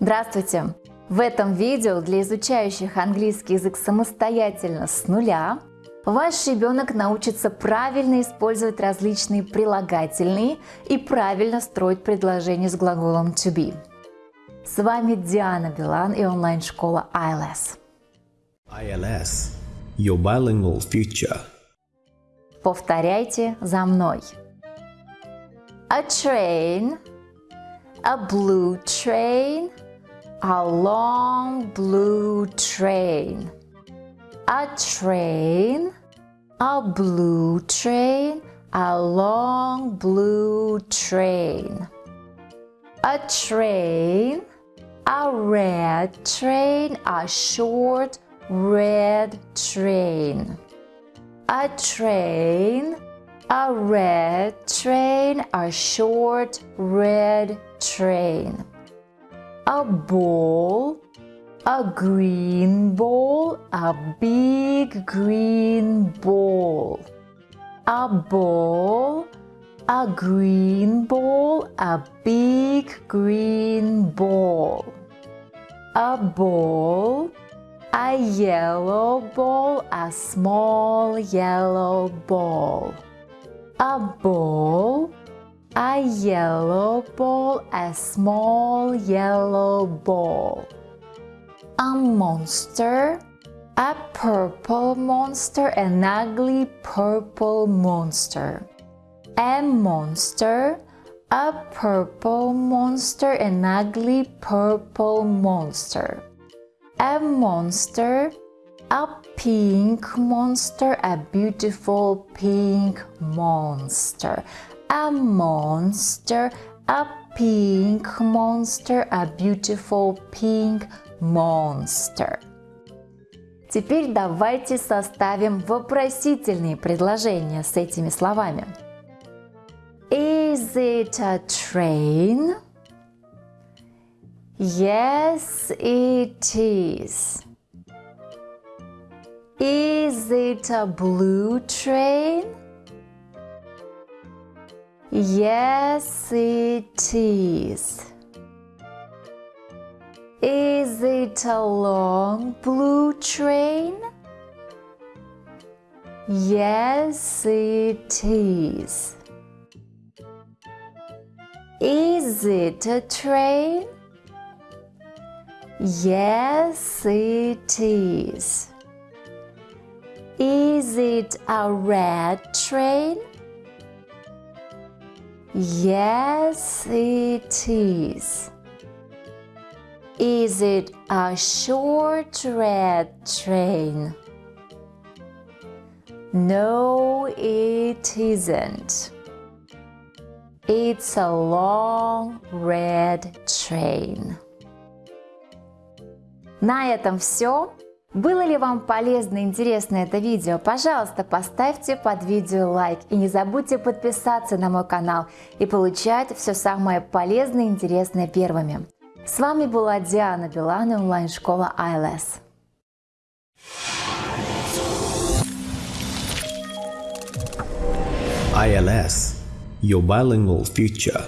Здравствуйте! В этом видео для изучающих английский язык самостоятельно с нуля ваш ребенок научится правильно использовать различные прилагательные и правильно строить предложения с глаголом to be. С вами Диана Билан и онлайн-школа ILS. ILS – Your Bilingual Future. Повторяйте за мной. A train, a blue train – a long blue train. A train, a blue train, a long blue train. A train, a red train, a short red train. A train, a red train, a short red train a ball, a green ball, a big green ball. A ball, a green ball, a big green ball. A ball, a yellow ball, a small yellow ball. A ball, a yellow ball, a small yellow ball. A monster, a purple monster, an ugly purple monster. A monster, a purple monster, an ugly purple monster. A monster, a pink monster, a beautiful pink monster a monster, a pink monster, a beautiful pink monster. Теперь давайте составим вопросительные предложения с этими словами. Is it a train? Yes, it is. Is it a blue train? Yes, it is. Is it a long blue train? Yes, it is. Is it a train? Yes, it is. Is it a red train? Yes, it is. Is it a short red train? No, it isn't. It's a long red train. На этом все. Было ли вам полезно и интересно это видео? Пожалуйста, поставьте под видео лайк и не забудьте подписаться на мой канал и получать все самое полезное и интересное первыми. С вами была Диана Билан и онлайн-школа ILS. ILS – Your Bilingual Future